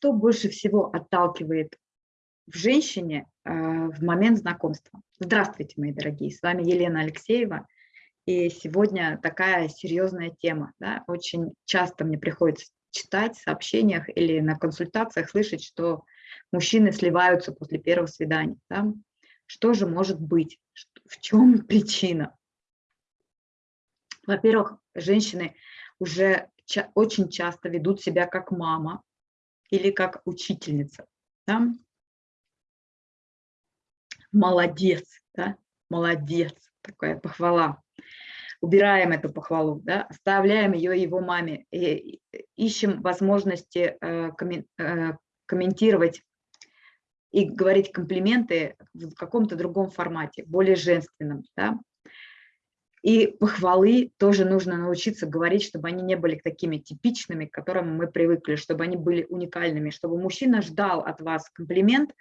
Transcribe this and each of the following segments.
что больше всего отталкивает в женщине э, в момент знакомства? Здравствуйте, мои дорогие, с вами Елена Алексеева. И сегодня такая серьезная тема. Да? Очень часто мне приходится читать в сообщениях или на консультациях слышать, что мужчины сливаются после первого свидания. Да? Что же может быть? В чем причина? Во-первых, женщины уже очень часто ведут себя как мама или как учительница. Да? Молодец, да? молодец, такая похвала. Убираем эту похвалу, да? оставляем ее его маме, и ищем возможности э, э, комментировать и говорить комплименты в каком-то другом формате, более женственном. Да? И похвалы тоже нужно научиться говорить, чтобы они не были такими типичными, к которым мы привыкли, чтобы они были уникальными, чтобы мужчина ждал от вас комплимент,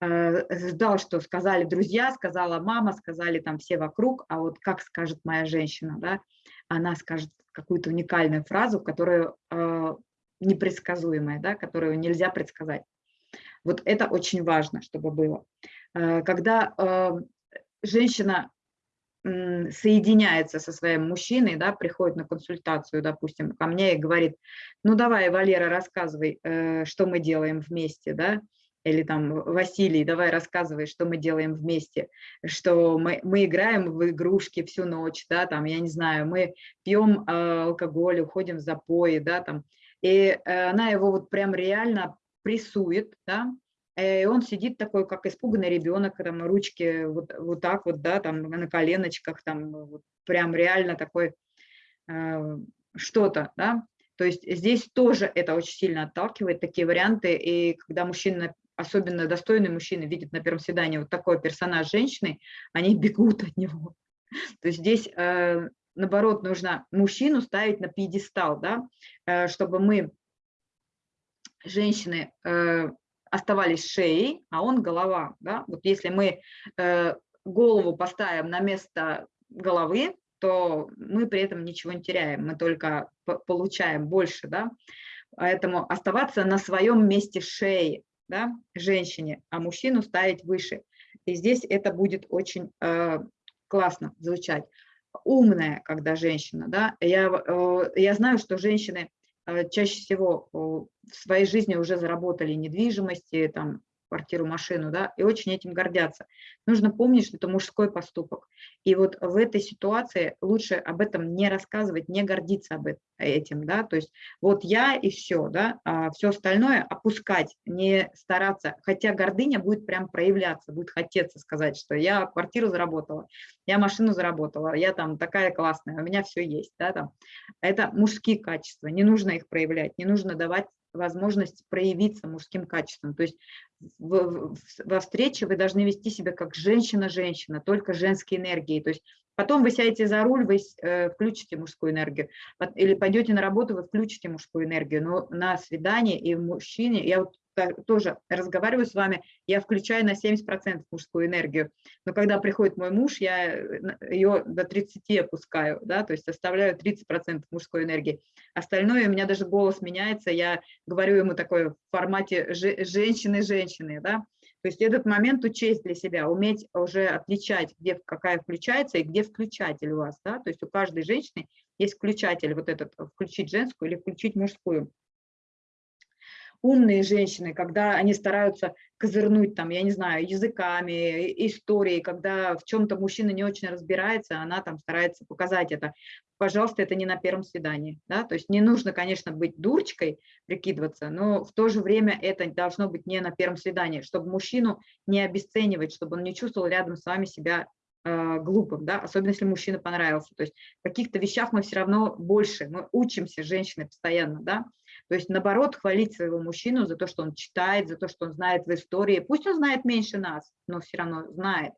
э, ждал, что сказали друзья, сказала мама, сказали там все вокруг, а вот как скажет моя женщина, да, она скажет какую-то уникальную фразу, которую э, непредсказуемая, да, которую нельзя предсказать. Вот это очень важно, чтобы было. Э, когда женщина соединяется со своим мужчиной, да, приходит на консультацию, допустим, ко мне и говорит, ну давай, Валера, рассказывай, э, что мы делаем вместе, да, или там, Василий, давай рассказывай, что мы делаем вместе, что мы, мы играем в игрушки всю ночь, да, там, я не знаю, мы пьем э, алкоголь, уходим в запои, да, там, и э, она его вот прям реально прессует, да, и он сидит такой, как испуганный ребенок, там ручки вот, вот так вот, да, там на коленочках, там вот, прям реально такой э, что-то, да. То есть здесь тоже это очень сильно отталкивает, такие варианты, и когда мужчина, особенно достойный мужчина, видит на первом свидании вот такой персонаж женщины, они бегут от него. То есть здесь, э, наоборот, нужно мужчину ставить на пьедестал, да, э, чтобы мы, женщины, э, оставались шеей, а он голова. Да? Вот если мы э, голову поставим на место головы, то мы при этом ничего не теряем, мы только получаем больше. Да? Поэтому оставаться на своем месте шеи да, женщине, а мужчину ставить выше. И здесь это будет очень э, классно звучать. Умная, когда женщина. Да? Я, э, я знаю, что женщины чаще всего в своей жизни уже заработали недвижимости, там, квартиру, машину, да, и очень этим гордятся. Нужно помнить, что это мужской поступок. И вот в этой ситуации лучше об этом не рассказывать, не гордиться об этим, да, то есть вот я и все, да, а все остальное опускать, не стараться, хотя гордыня будет прям проявляться, будет хотеться сказать, что я квартиру заработала, я машину заработала, я там такая классная, у меня все есть, да, там. Это мужские качества, не нужно их проявлять, не нужно давать возможность проявиться мужским качеством. То есть в, во встрече вы должны вести себя как женщина-женщина, только женской энергией. То есть потом вы сядете за руль, вы э, включите мужскую энергию, или пойдете на работу, вы включите мужскую энергию. Но на свидание и в мужчине, я вот тоже разговариваю с вами, я включаю на 70% мужскую энергию, но когда приходит мой муж, я э, ее до 30 опускаю, да, то есть оставляю 30% мужской энергии. Остальное, у меня даже голос меняется, я говорю ему такой в формате женщины-женщины, да, то есть этот момент учесть для себя, уметь уже отличать, где какая включается и где включатель у вас, да, то есть у каждой женщины есть включатель, вот этот, включить женскую или включить мужскую умные женщины, когда они стараются козырнуть там, я не знаю, языками, историей, когда в чем-то мужчина не очень разбирается, она там старается показать это. Пожалуйста, это не на первом свидании, да, то есть не нужно, конечно, быть дурочкой, прикидываться, но в то же время это должно быть не на первом свидании, чтобы мужчину не обесценивать, чтобы он не чувствовал рядом с вами себя э, глупым, да, особенно если мужчина понравился. То есть в каких-то вещах мы все равно больше, мы учимся, женщины, постоянно, да, то есть, наоборот, хвалить своего мужчину за то, что он читает, за то, что он знает в истории. Пусть он знает меньше нас, но все равно знает.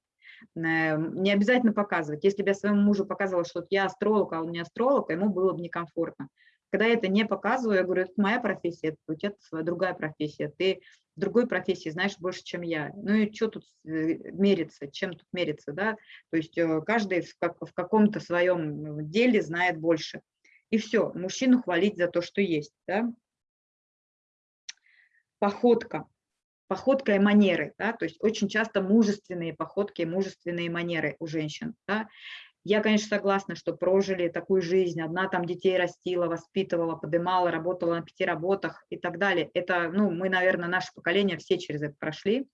Эм, не обязательно показывать. Если бы я своему мужу показывала, что я астролог, а он не астролог, ему было бы некомфортно. Когда я это не показываю, я говорю, это моя профессия, у тебя своя другая профессия, ты в другой профессии знаешь больше, чем я. Ну и что тут э, мериться, чем тут мериться, да? То есть э, каждый в, в каком-то своем деле знает больше и все, мужчину хвалить за то, что есть. Да? походка, походка и манеры, да, то есть очень часто мужественные походки, мужественные манеры у женщин, да. Я, конечно, согласна, что прожили такую жизнь, одна там детей растила, воспитывала, подымала, работала на пяти работах и так далее. Это, ну, мы, наверное, наше поколение все через это прошли,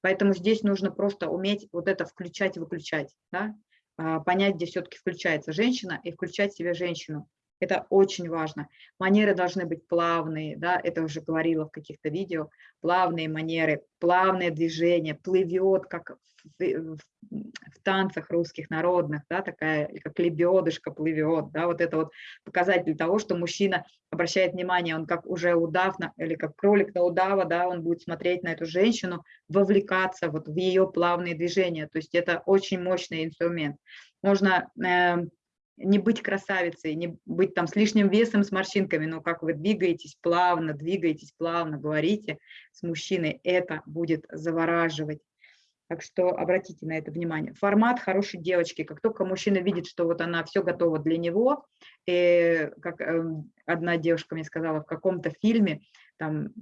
поэтому здесь нужно просто уметь вот это включать выключать, да, а, понять, где все-таки включается женщина и включать себе женщину. Это очень важно. Манеры должны быть плавные, да, это уже говорила в каких-то видео, плавные манеры, плавные движения, плывет, как в, в, в танцах русских народных, да, такая, как лебедышка плывет, да, вот это вот показатель того, что мужчина обращает внимание, он как уже удав, на, или как кролик на удава, да, он будет смотреть на эту женщину, вовлекаться вот в ее плавные движения, то есть это очень мощный инструмент. Можно э, не быть красавицей, не быть там с лишним весом, с морщинками, но как вы двигаетесь плавно, двигаетесь плавно, говорите с мужчиной, это будет завораживать. Так что обратите на это внимание. Формат хорошей девочки. Как только мужчина видит, что вот она все готова для него, и как эм, одна девушка мне сказала в каком-то фильме, там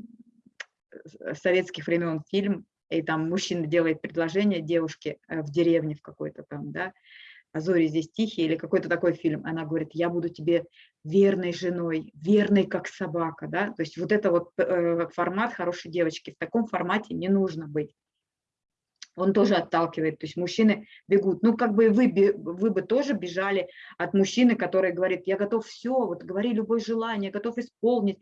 советских времен фильм, и там мужчина делает предложение девушке э, в деревне в какой-то там, да, а зори здесь тихие или какой-то такой фильм, она говорит, я буду тебе верной женой, верной как собака, да, то есть вот это вот э, формат хорошей девочки, в таком формате не нужно быть он тоже отталкивает, то есть мужчины бегут. Ну, как бы вы, вы бы тоже бежали от мужчины, который говорит, я готов все, вот говори любое желание, готов исполнить.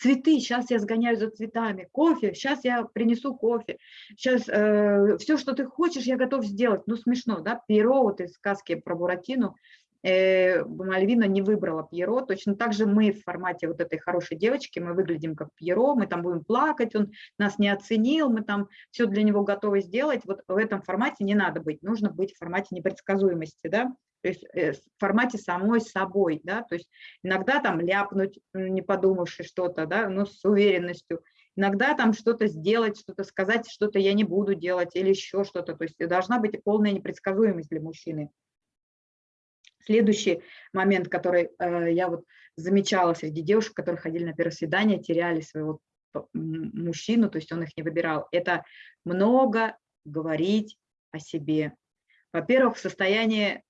Цветы, сейчас я сгоняю за цветами, кофе, сейчас я принесу кофе, сейчас э, все, что ты хочешь, я готов сделать. Ну, смешно, да, Перо вот из сказки про Буратино, э, Мальвина не выбрала Пьеро. Точно так же мы в формате вот этой хорошей девочки, мы выглядим как Пьеро, мы там будем плакать, он нас не оценил, мы там все для него готовы сделать. Вот в этом формате не надо быть, нужно быть в формате непредсказуемости, да, то есть э, в формате самой собой, да, то есть иногда там ляпнуть, не подумавши что-то, да, но с уверенностью, иногда там что-то сделать, что-то сказать, что-то я не буду делать или еще что-то, то есть должна быть полная непредсказуемость для мужчины. Следующий момент, который э, я вот замечала среди девушек, которые ходили на первое свидание, теряли своего мужчину, то есть он их не выбирал, это много говорить о себе. Во-первых, в состоянии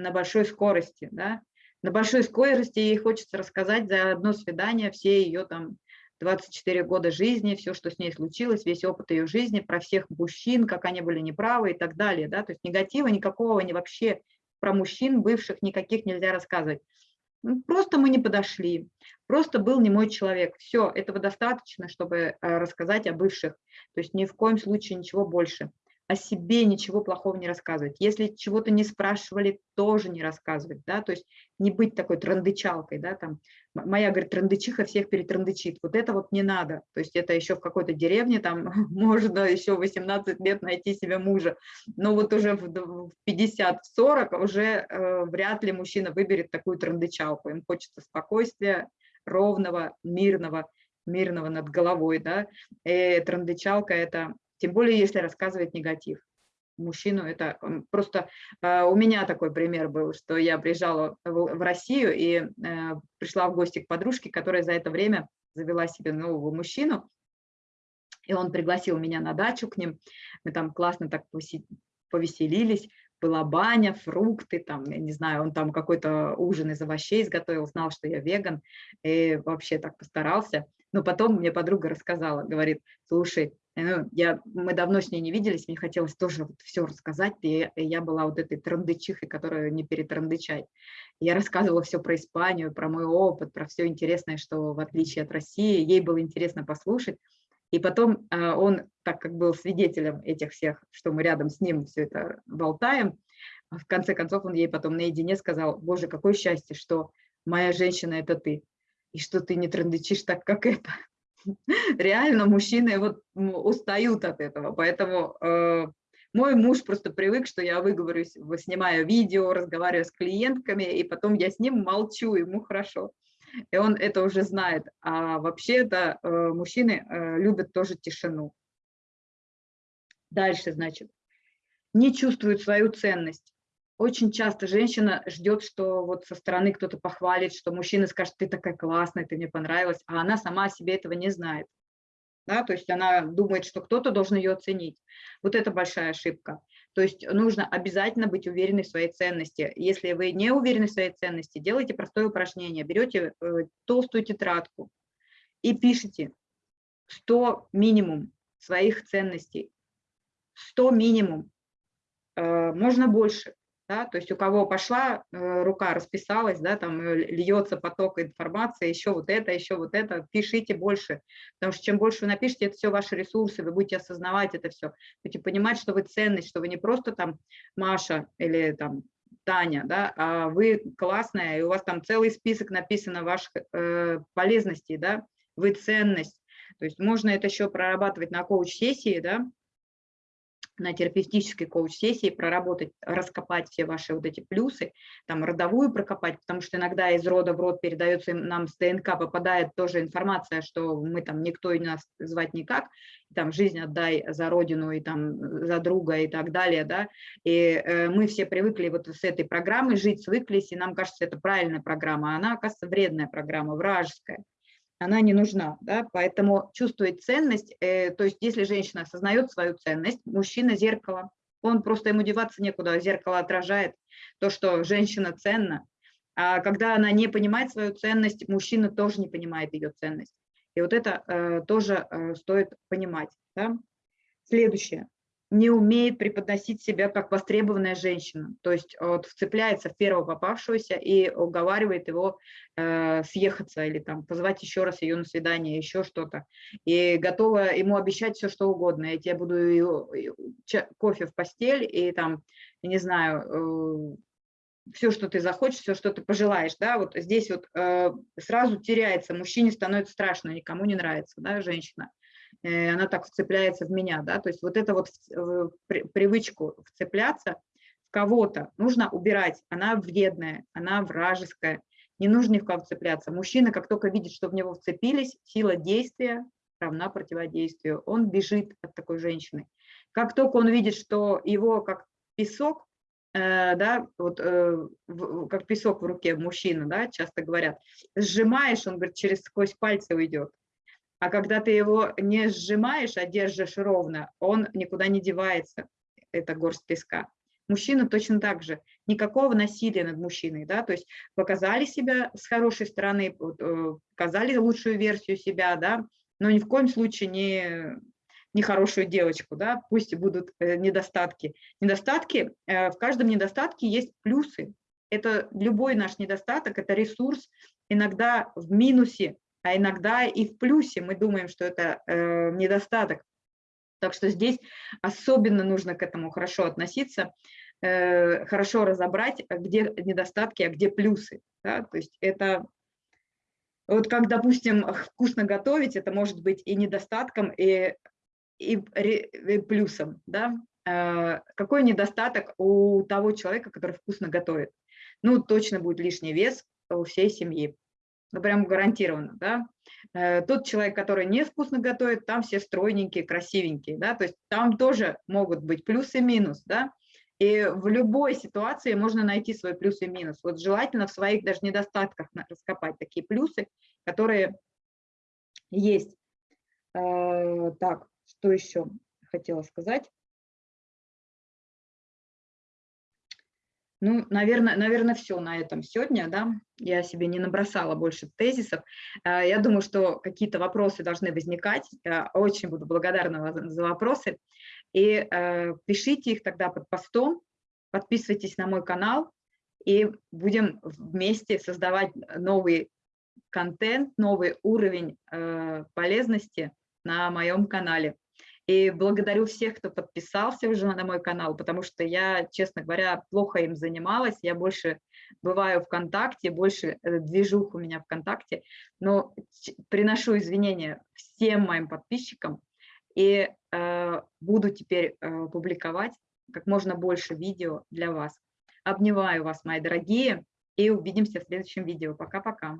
на большой скорости, да, на большой скорости ей хочется рассказать за одно свидание все ее там 24 года жизни, все, что с ней случилось, весь опыт ее жизни, про всех мужчин, как они были неправы и так далее. Да? То есть негатива никакого не вообще про мужчин бывших никаких нельзя рассказывать. Просто мы не подошли, просто был не мой человек. Все, этого достаточно, чтобы э, рассказать о бывших. То есть ни в коем случае ничего больше о себе ничего плохого не рассказывать. Если чего-то не спрашивали, тоже не рассказывать, да, то есть не быть такой трандычалкой, да, там, моя, говорит, трандычиха всех перетрандычит, вот это вот не надо, то есть это еще в какой-то деревне, там, можно еще 18 лет найти себе мужа, но вот уже в 50-40 уже э, вряд ли мужчина выберет такую трандычалку, им хочется спокойствия, ровного, мирного, мирного над головой, да, и трандычалка – это тем более, если рассказывать негатив. Мужчину это просто... А, у меня такой пример был, что я приезжала в Россию и э, пришла в гости к подружке, которая за это время завела себе нового мужчину, и он пригласил меня на дачу к ним. Мы там классно так повеселились, была баня, фрукты, там, я не знаю, он там какой-то ужин из овощей изготовил, знал, что я веган, и вообще так постарался. Но потом мне подруга рассказала, говорит, слушай, ну, я, мы давно с ней не виделись, мне хотелось тоже вот все рассказать, и я была вот этой трандычихой, которую не перетрандычать. Я рассказывала все про Испанию, про мой опыт, про все интересное, что в отличие от России, ей было интересно послушать. И потом а, он, так как был свидетелем этих всех, что мы рядом с ним все это болтаем, в конце концов он ей потом наедине сказал, боже, какое счастье, что моя женщина – это ты, и что ты не трандычишь так, как это реально мужчины вот устают от этого, поэтому э, мой муж просто привык, что я выговорюсь, снимаю видео, разговариваю с клиентками, и потом я с ним молчу, ему хорошо. И он это уже знает. А вообще-то э, мужчины э, любят тоже тишину. Дальше, значит, не чувствуют свою ценность очень часто женщина ждет, что вот со стороны кто-то похвалит, что мужчина скажет, ты такая классная, ты мне понравилась, а она сама о себе этого не знает. да, то есть она думает, что кто-то должен ее оценить. Вот это большая ошибка. То есть нужно обязательно быть уверенной в своей ценности. Если вы не уверены в своей ценности, делайте простое упражнение. Берете э, толстую тетрадку и пишите 100 минимум своих ценностей. 100 минимум. Э, можно больше да, то есть у кого пошла э, рука, расписалась, да, там э, льется поток информации, еще вот это, еще вот это, пишите больше, потому что чем больше вы напишите, это все ваши ресурсы, вы будете осознавать это все, будете понимать, что вы ценность, что вы не просто там Маша или там Таня, да, а вы классная, и у вас там целый список написано ваших э, полезностей, да, вы ценность, то есть можно это еще прорабатывать на коуч-сессии, да, на терапевтической коуч-сессии проработать, раскопать все ваши вот эти плюсы, там родовую прокопать, потому что иногда из рода в род передается нам с ДНК, попадает тоже информация, что мы там никто и нас звать никак, там жизнь отдай за родину и там за друга и так далее, да, и э, мы все привыкли вот с этой программой жить, свыклись, и нам кажется, это правильная программа, а она, оказывается, вредная программа, вражеская она не нужна, да, поэтому чувствовать ценность, э, то есть если женщина осознает свою ценность, мужчина – зеркало, он просто ему деваться некуда, зеркало отражает то, что женщина ценна, а когда она не понимает свою ценность, мужчина тоже не понимает ее ценность. И вот это э, тоже э, стоит понимать. Да? Следующее не умеет преподносить себя как востребованная женщина, то есть вот вцепляется в первого попавшегося и уговаривает его э, съехаться или там позвать еще раз ее на свидание, еще что-то, и готова ему обещать все, что угодно. Я тебе буду и, кофе в постель и там, не знаю, э, все, что ты захочешь, все, что ты пожелаешь, да, вот здесь вот э, сразу теряется, мужчине становится страшно, никому не нравится, да, женщина. Э, она так вцепляется в меня, да, то есть вот это вот привычку вцепляться в кого-то нужно убирать, она вредная, она вражеская, не нужно ни в кого вцепляться. Мужчина, как только видит, что в него вцепились, сила действия равна противодействию, он бежит от такой женщины. Как только он видит, что его как песок, э, да, вот э, в, как песок в руке мужчина, да, часто говорят, сжимаешь, он говорит, через сквозь пальцы уйдет. А когда ты его не сжимаешь, а держишь ровно, он никуда не девается, это горсть песка. Мужчина точно так же. Никакого насилия над мужчиной, да, то есть показали себя с хорошей стороны, э, показали лучшую версию себя, да, но ни в коем случае не, не хорошую девочку, да, пусть будут э, недостатки. Недостатки, э, в каждом недостатке есть плюсы. Это любой наш недостаток, это ресурс, иногда в минусе, а иногда и в плюсе мы думаем, что это э, недостаток. Так что здесь особенно нужно к этому хорошо относиться, э, хорошо разобрать, где недостатки, а где плюсы. Да? То есть это вот как, допустим, вкусно готовить, это может быть и недостатком, и, и, и плюсом. Да? Э, какой недостаток у того человека, который вкусно готовит? Ну, точно будет лишний вес у всей семьи ну прям гарантированно, да. Э, тот человек, который не вкусно готовит, там все стройненькие, красивенькие, да, то есть там тоже могут быть плюс и минус, да. И в любой ситуации можно найти свой плюс и минус. Вот желательно в своих даже недостатках раскопать такие плюсы, которые есть. Э, так, что еще хотела сказать? Ну, наверное, наверное, все на этом сегодня, да. Я себе не набросала больше тезисов. А, я думаю, что какие-то вопросы должны возникать. Очень буду благодарна за вопросы. И э, пишите их тогда под постом, подписывайтесь на мой канал, и будем вместе создавать новый контент, новый уровень э, полезности на моем канале. И благодарю всех, кто подписался уже на мой канал, потому что я, честно говоря, плохо им занималась. Я больше бываю ВКонтакте, больше э, движух у меня ВКонтакте. Но приношу извинения всем моим подписчикам и э, буду теперь э, публиковать как можно больше видео для вас. Обнимаю вас, мои дорогие, и увидимся в следующем видео. Пока-пока.